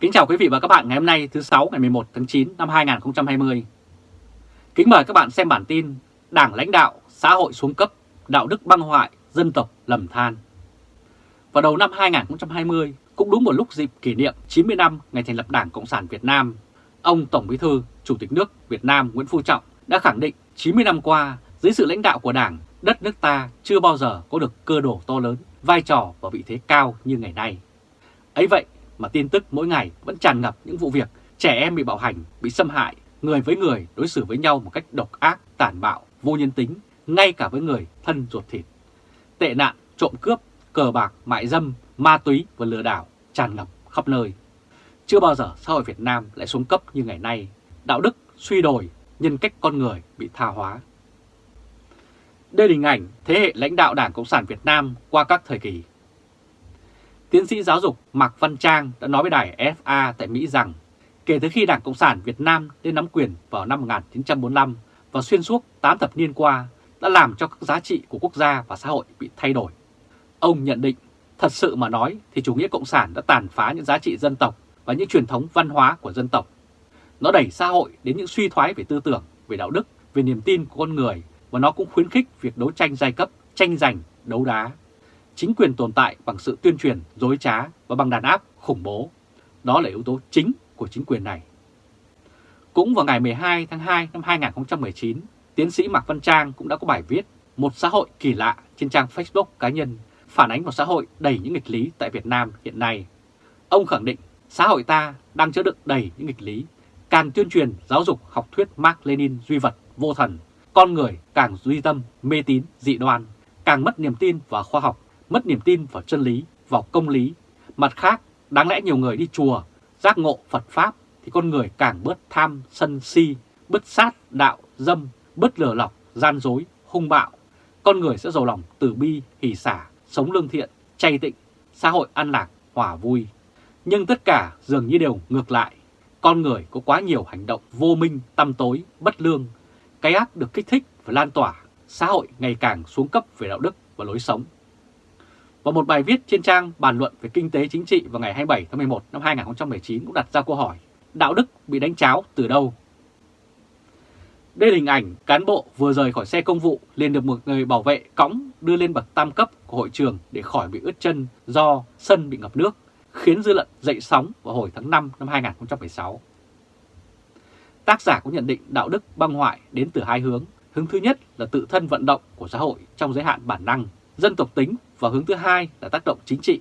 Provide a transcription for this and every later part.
Kính chào quý vị và các bạn ngày hôm nay thứ 6 ngày 11 tháng 9 năm 2020. Kính mời các bạn xem bản tin Đảng lãnh đạo, xã hội xuống cấp, đạo đức băng hoại, dân tộc lầm than. Vào đầu năm 2020, cũng đúng một lúc dịp kỷ niệm 90 năm ngày thành lập Đảng Cộng sản Việt Nam, ông Tổng Bí thư, Chủ tịch nước Việt Nam Nguyễn Phú Trọng đã khẳng định 90 năm qua, dưới sự lãnh đạo của Đảng, đất nước ta chưa bao giờ có được cơ đồ to lớn, vai trò và vị thế cao như ngày nay. Ấy vậy mà tin tức mỗi ngày vẫn tràn ngập những vụ việc trẻ em bị bạo hành, bị xâm hại, người với người đối xử với nhau một cách độc ác, tàn bạo, vô nhân tính, ngay cả với người thân ruột thịt. Tệ nạn, trộm cướp, cờ bạc, mại dâm, ma túy và lừa đảo tràn ngập khắp nơi. Chưa bao giờ xã hội Việt Nam lại xuống cấp như ngày nay, đạo đức suy đồi, nhân cách con người bị tha hóa. Đây là hình ảnh thế hệ lãnh đạo Đảng Cộng sản Việt Nam qua các thời kỳ. Tiến sĩ giáo dục Mạc Văn Trang đã nói với đài FA tại Mỹ rằng kể từ khi Đảng Cộng sản Việt Nam lên nắm quyền vào năm 1945 và xuyên suốt 8 thập niên qua đã làm cho các giá trị của quốc gia và xã hội bị thay đổi. Ông nhận định, thật sự mà nói thì chủ nghĩa Cộng sản đã tàn phá những giá trị dân tộc và những truyền thống văn hóa của dân tộc. Nó đẩy xã hội đến những suy thoái về tư tưởng, về đạo đức, về niềm tin của con người và nó cũng khuyến khích việc đấu tranh giai cấp, tranh giành, đấu đá. Chính quyền tồn tại bằng sự tuyên truyền, dối trá và bằng đàn áp, khủng bố. Đó là yếu tố chính của chính quyền này. Cũng vào ngày 12 tháng 2 năm 2019, tiến sĩ Mạc Văn Trang cũng đã có bài viết Một xã hội kỳ lạ trên trang Facebook cá nhân phản ánh một xã hội đầy những nghịch lý tại Việt Nam hiện nay. Ông khẳng định xã hội ta đang chứa đựng đầy những nghịch lý, càng tuyên truyền giáo dục học thuyết Mark Lenin duy vật, vô thần, con người càng duy tâm, mê tín, dị đoan, càng mất niềm tin vào khoa học, mất niềm tin vào chân lý, vào công lý. Mặt khác, đáng lẽ nhiều người đi chùa, giác ngộ Phật Pháp thì con người càng bớt tham, sân si, bớt sát, đạo, dâm, bớt lừa lọc, gian dối, hung bạo. Con người sẽ giàu lòng từ bi, hỷ xả, sống lương thiện, chay tịnh, xã hội an lạc, hòa vui. Nhưng tất cả dường như đều ngược lại. Con người có quá nhiều hành động vô minh, tăm tối, bất lương. Cái ác được kích thích và lan tỏa, xã hội ngày càng xuống cấp về đạo đức và lối sống. Và một bài viết trên trang bàn luận về kinh tế chính trị vào ngày 27 tháng 11 năm 2019 cũng đặt ra câu hỏi đạo đức bị đánh cháo từ đâu? Đây là hình ảnh cán bộ vừa rời khỏi xe công vụ liền được một người bảo vệ cõng đưa lên bậc tam cấp của hội trường để khỏi bị ướt chân do sân bị ngập nước, khiến dư luận dậy sóng vào hồi tháng 5 năm 2016. Tác giả cũng nhận định đạo đức băng hoại đến từ hai hướng. Hướng thứ nhất là tự thân vận động của xã hội trong giới hạn bản năng, dân tộc tính và hướng thứ hai là tác động chính trị.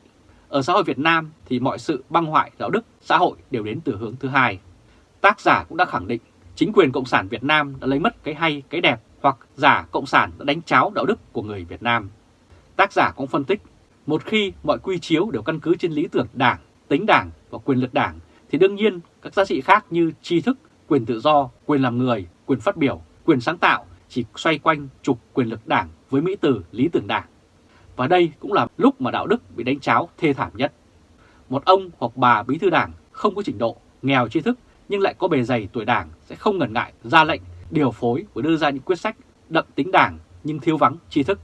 Ở xã hội Việt Nam thì mọi sự băng hoại đạo đức xã hội đều đến từ hướng thứ hai. Tác giả cũng đã khẳng định chính quyền Cộng sản Việt Nam đã lấy mất cái hay, cái đẹp hoặc giả Cộng sản đã đánh cháo đạo đức của người Việt Nam. Tác giả cũng phân tích, một khi mọi quy chiếu đều căn cứ trên lý tưởng đảng, tính đảng và quyền lực đảng thì đương nhiên các giá trị khác như tri thức, quyền tự do, quyền làm người, quyền phát biểu, quyền sáng tạo chỉ xoay quanh trục quyền lực đảng với mỹ từ lý tưởng đảng. Và đây cũng là lúc mà đạo đức bị đánh cháo thê thảm nhất. Một ông hoặc bà bí thư đảng không có trình độ, nghèo tri thức nhưng lại có bề dày tuổi đảng sẽ không ngần ngại ra lệnh, điều phối và đưa ra những quyết sách đậm tính đảng nhưng thiếu vắng tri thức.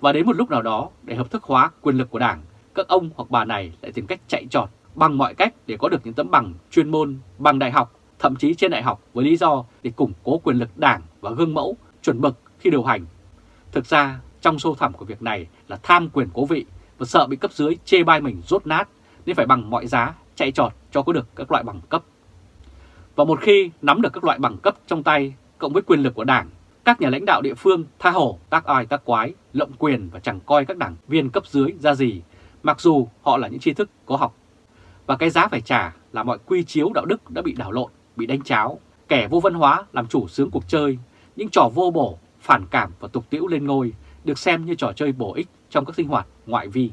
Và đến một lúc nào đó để hợp thức hóa quyền lực của đảng, các ông hoặc bà này lại tìm cách chạy trọt bằng mọi cách để có được những tấm bằng chuyên môn, bằng đại học, thậm chí trên đại học với lý do để củng cố quyền lực đảng và gương mẫu, chuẩn mực khi điều hành. Thực ra, trong sâu thẳm của việc này là tham quyền cố vị và sợ bị cấp dưới chê bai mình rốt nát nên phải bằng mọi giá chạy trọt cho có được các loại bằng cấp. Và một khi nắm được các loại bằng cấp trong tay cộng với quyền lực của đảng, các nhà lãnh đạo địa phương tha hổ, tác ai tác quái, lộng quyền và chẳng coi các đảng viên cấp dưới ra gì, mặc dù họ là những tri thức có học. Và cái giá phải trả là mọi quy chiếu đạo đức đã bị đảo lộn, bị đánh cháo, kẻ vô văn hóa làm chủ sướng cuộc chơi, những trò vô bổ, phản cảm và tục tiễu lên ngôi được xem như trò chơi bổ ích trong các sinh hoạt ngoại vi.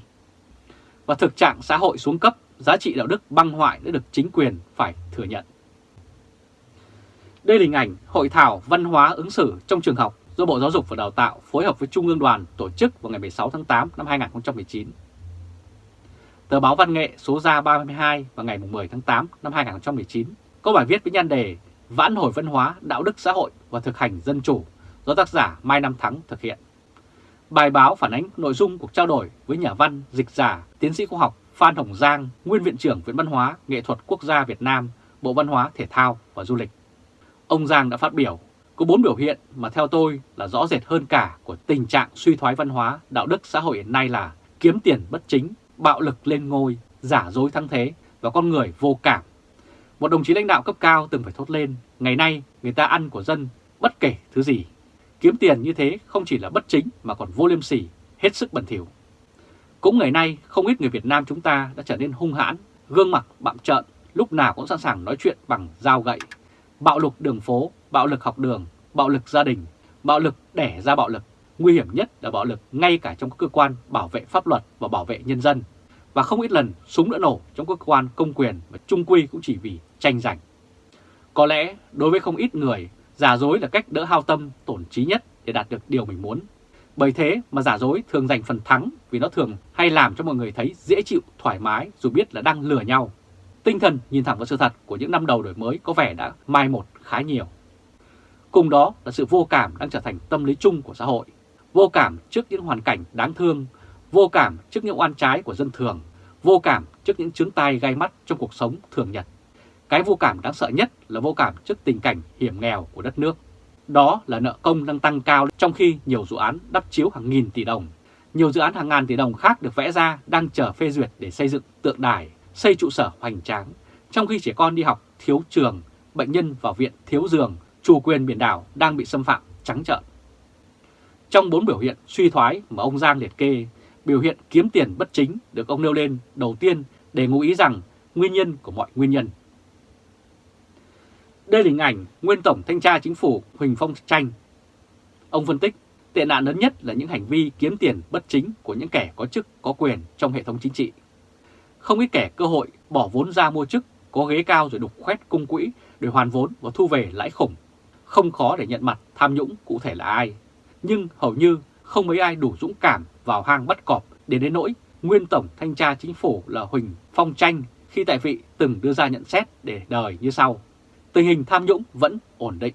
Và thực trạng xã hội xuống cấp, giá trị đạo đức băng hoại đã được chính quyền phải thừa nhận. Đây là hình ảnh hội thảo văn hóa ứng xử trong trường học do Bộ Giáo dục và Đào tạo phối hợp với Trung ương đoàn tổ chức vào ngày 16 tháng 8 năm 2019. Tờ báo Văn nghệ số ra 32 vào ngày 10 tháng 8 năm 2019 có bài viết với nhan đề Vãn hồi văn hóa, đạo đức xã hội và thực hành dân chủ do tác giả Mai Nam Thắng thực hiện. Bài báo phản ánh nội dung cuộc trao đổi với nhà văn, dịch giả, tiến sĩ khoa học Phan Hồng Giang, nguyên Viện trưởng Viện Văn hóa Nghệ thuật Quốc gia Việt Nam, Bộ Văn hóa Thể thao và Du lịch. Ông Giang đã phát biểu, có bốn biểu hiện mà theo tôi là rõ rệt hơn cả của tình trạng suy thoái văn hóa, đạo đức xã hội hiện nay là kiếm tiền bất chính, bạo lực lên ngôi, giả dối thắng thế và con người vô cảm. Một đồng chí lãnh đạo cấp cao từng phải thốt lên, ngày nay người ta ăn của dân bất kể thứ gì. Kiếm tiền như thế không chỉ là bất chính mà còn vô liêm sỉ, hết sức bẩn thỉu. Cũng ngày nay không ít người Việt Nam chúng ta đã trở nên hung hãn, gương mặt bạm trợn, lúc nào cũng sẵn sàng nói chuyện bằng dao gậy. Bạo lực đường phố, bạo lực học đường, bạo lực gia đình, bạo lực đẻ ra bạo lực. Nguy hiểm nhất là bạo lực ngay cả trong các cơ quan bảo vệ pháp luật và bảo vệ nhân dân. Và không ít lần súng đã nổ trong các cơ quan công quyền và trung quy cũng chỉ vì tranh giành. Có lẽ đối với không ít người, giả dối là cách đỡ hao tâm, tổn trí nhất để đạt được điều mình muốn. Bởi thế mà giả dối thường giành phần thắng vì nó thường hay làm cho mọi người thấy dễ chịu, thoải mái dù biết là đang lừa nhau. Tinh thần nhìn thẳng vào sự thật của những năm đầu đổi mới có vẻ đã mai một khá nhiều. Cùng đó là sự vô cảm đang trở thành tâm lý chung của xã hội. Vô cảm trước những hoàn cảnh đáng thương, vô cảm trước những oan trái của dân thường, vô cảm trước những chứng tai gai mắt trong cuộc sống thường nhật. Cái vô cảm đáng sợ nhất là vô cảm trước tình cảnh hiểm nghèo của đất nước. Đó là nợ công đang tăng cao trong khi nhiều dự án đắp chiếu hàng nghìn tỷ đồng. Nhiều dự án hàng ngàn tỷ đồng khác được vẽ ra đang chờ phê duyệt để xây dựng tượng đài, xây trụ sở hoành tráng. Trong khi trẻ con đi học thiếu trường, bệnh nhân vào viện thiếu giường, chủ quyền biển đảo đang bị xâm phạm trắng trợn. Trong bốn biểu hiện suy thoái mà ông Giang liệt kê, biểu hiện kiếm tiền bất chính được ông nêu lên đầu tiên để ngụ ý rằng nguyên nhân của mọi nguyên nhân. Đây là hình ảnh nguyên Tổng Thanh tra Chính phủ Huỳnh Phong Tranh. Ông phân tích, tệ nạn lớn nhất là những hành vi kiếm tiền bất chính của những kẻ có chức có quyền trong hệ thống chính trị. Không ít kẻ cơ hội bỏ vốn ra mua chức, có ghế cao rồi đục khoét cung quỹ để hoàn vốn và thu về lãi khủng. Không khó để nhận mặt tham nhũng cụ thể là ai. Nhưng hầu như không mấy ai đủ dũng cảm vào hang bắt cọp để đến nỗi nguyên Tổng Thanh tra Chính phủ là Huỳnh Phong Tranh khi tại vị từng đưa ra nhận xét để đời như sau tình hình tham nhũng vẫn ổn định.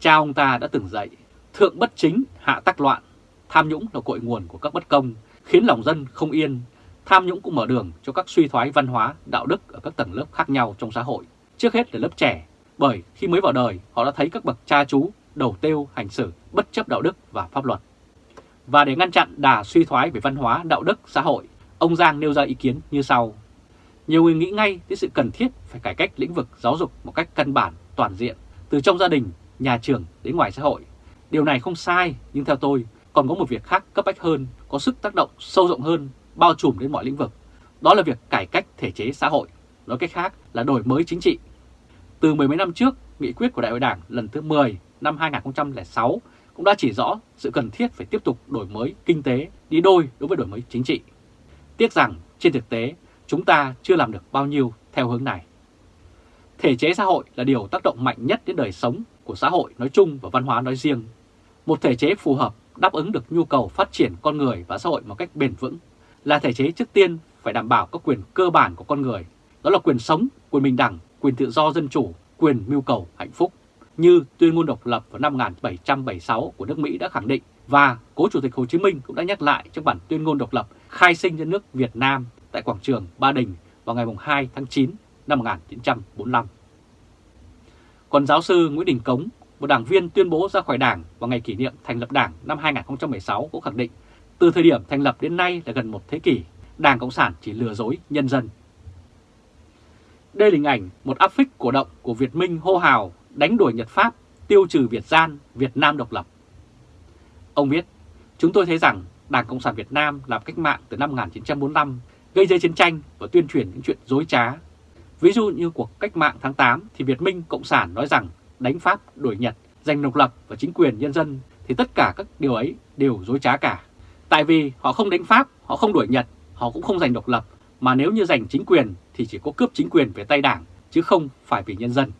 Cha ông ta đã từng dạy, thượng bất chính, hạ tắc loạn, tham nhũng là cội nguồn của các bất công, khiến lòng dân không yên, tham nhũng cũng mở đường cho các suy thoái văn hóa, đạo đức ở các tầng lớp khác nhau trong xã hội, trước hết là lớp trẻ, bởi khi mới vào đời họ đã thấy các bậc cha chú đầu tiêu hành xử bất chấp đạo đức và pháp luật. Và để ngăn chặn đà suy thoái về văn hóa, đạo đức, xã hội, ông Giang nêu ra ý kiến như sau. Nhiều người nghĩ ngay đến sự cần thiết phải cải cách lĩnh vực giáo dục một cách căn bản, toàn diện, từ trong gia đình, nhà trường đến ngoài xã hội. Điều này không sai, nhưng theo tôi còn có một việc khác cấp bách hơn, có sức tác động sâu rộng hơn, bao trùm đến mọi lĩnh vực. Đó là việc cải cách thể chế xã hội, nói cách khác là đổi mới chính trị. Từ mười mấy năm trước, nghị quyết của Đại hội Đảng lần thứ 10 năm 2006 cũng đã chỉ rõ sự cần thiết phải tiếp tục đổi mới kinh tế đi đôi đối với đổi mới chính trị. Tiếc rằng trên thực tế chúng ta chưa làm được bao nhiêu theo hướng này. Thể chế xã hội là điều tác động mạnh nhất đến đời sống của xã hội nói chung và văn hóa nói riêng. Một thể chế phù hợp đáp ứng được nhu cầu phát triển con người và xã hội một cách bền vững là thể chế trước tiên phải đảm bảo các quyền cơ bản của con người, đó là quyền sống, quyền bình đẳng, quyền tự do dân chủ, quyền mưu cầu hạnh phúc, như tuyên ngôn độc lập vào năm 1776 của nước Mỹ đã khẳng định và cố Chủ tịch Hồ Chí Minh cũng đã nhắc lại trong bản tuyên ngôn độc lập khai sinh cho nước Việt Nam tại quảng trường Ba Đình vào ngày 2 tháng 9 năm 1945. Còn giáo sư Nguyễn Đình Cống, một đảng viên tuyên bố ra khỏi đảng vào ngày kỷ niệm thành lập đảng năm 2016 cũng khẳng định từ thời điểm thành lập đến nay là gần một thế kỷ, Đảng Cộng sản chỉ lừa dối nhân dân. Đây là hình ảnh một áp phích cổ động của Việt Minh hô hào đánh đuổi Nhật Pháp, tiêu trừ Việt gian, Việt Nam độc lập. Ông viết, chúng tôi thấy rằng Đảng Cộng sản Việt Nam làm cách mạng từ năm 1945 gây ra chiến tranh và tuyên truyền những chuyện dối trá. Ví dụ như cuộc cách mạng tháng 8 thì Việt Minh Cộng sản nói rằng đánh Pháp đuổi Nhật, giành độc lập và chính quyền nhân dân thì tất cả các điều ấy đều dối trá cả. Tại vì họ không đánh Pháp, họ không đuổi Nhật, họ cũng không giành độc lập, mà nếu như giành chính quyền thì chỉ có cướp chính quyền về tay đảng, chứ không phải vì nhân dân.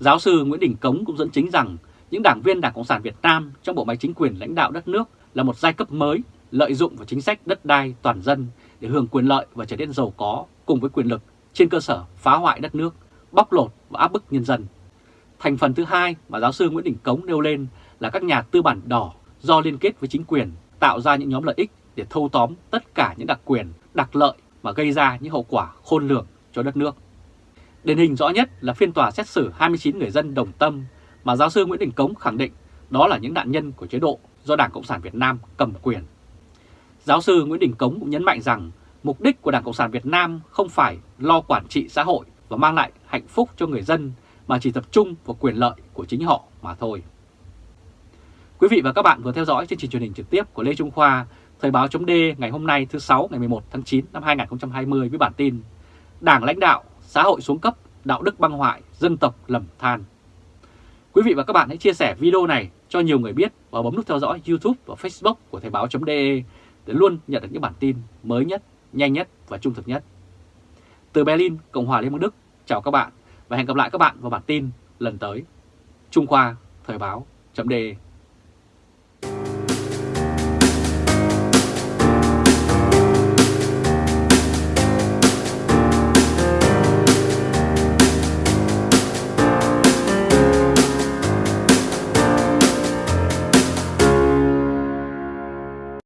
Giáo sư Nguyễn Đình Cống cũng dẫn chứng rằng những đảng viên Đảng Cộng sản Việt Nam trong bộ máy chính quyền lãnh đạo đất nước là một giai cấp mới lợi dụng vào chính sách đất đai toàn dân để hưởng quyền lợi và trở nên giàu có cùng với quyền lực trên cơ sở phá hoại đất nước, bóc lột và áp bức nhân dân. Thành phần thứ hai mà giáo sư Nguyễn Đình Cống nêu lên là các nhà tư bản đỏ do liên kết với chính quyền tạo ra những nhóm lợi ích để thâu tóm tất cả những đặc quyền đặc lợi mà gây ra những hậu quả khôn lường cho đất nước. Điển hình rõ nhất là phiên tòa xét xử 29 người dân đồng tâm mà giáo sư Nguyễn Đình Cống khẳng định đó là những nạn nhân của chế độ do Đảng Cộng sản Việt Nam cầm quyền. Giáo sư Nguyễn Đình Cống cũng nhấn mạnh rằng mục đích của Đảng Cộng sản Việt Nam không phải lo quản trị xã hội và mang lại hạnh phúc cho người dân mà chỉ tập trung vào quyền lợi của chính họ mà thôi. Quý vị và các bạn vừa theo dõi chương trình truyền hình trực tiếp của Lê Trung Khoa, Thời báo chấm ngày hôm nay thứ 6 ngày 11 tháng 9 năm 2020 với bản tin Đảng lãnh đạo, xã hội xuống cấp, đạo đức băng hoại, dân tộc lầm than. Quý vị và các bạn hãy chia sẻ video này cho nhiều người biết và bấm nút theo dõi YouTube và Facebook của Thời báo.de để luôn nhận được những bản tin mới nhất, nhanh nhất và trung thực nhất. Từ Berlin, Cộng hòa Liên bang Đức, chào các bạn và hẹn gặp lại các bạn vào bản tin lần tới. Trung Khoa, Thời Báo. Chấm đề.